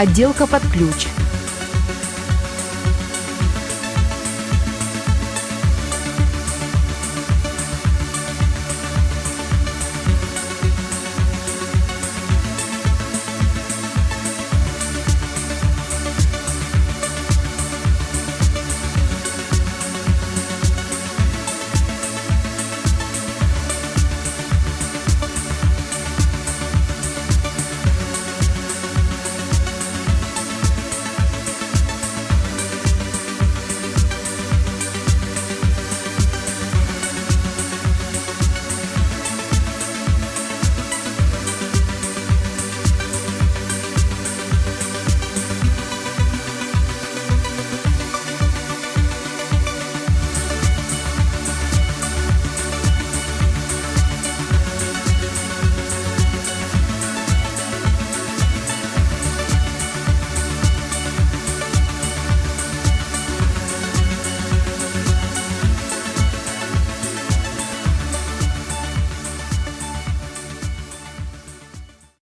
отделка под ключ,